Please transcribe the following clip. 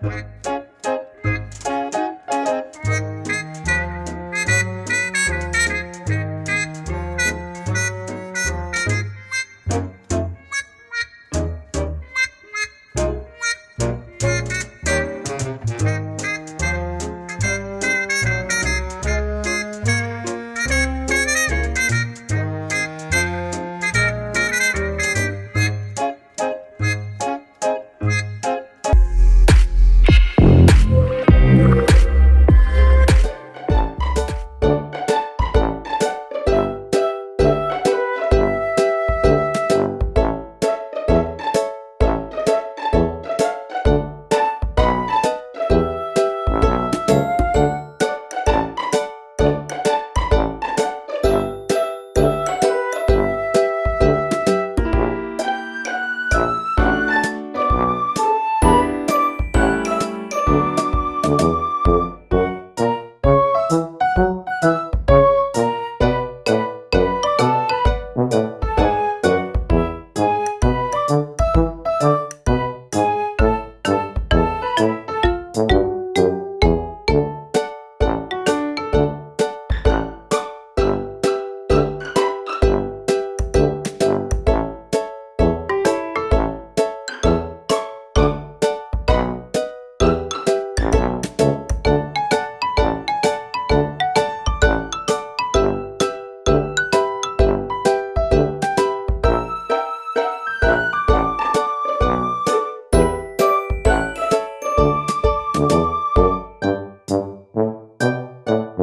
Quack.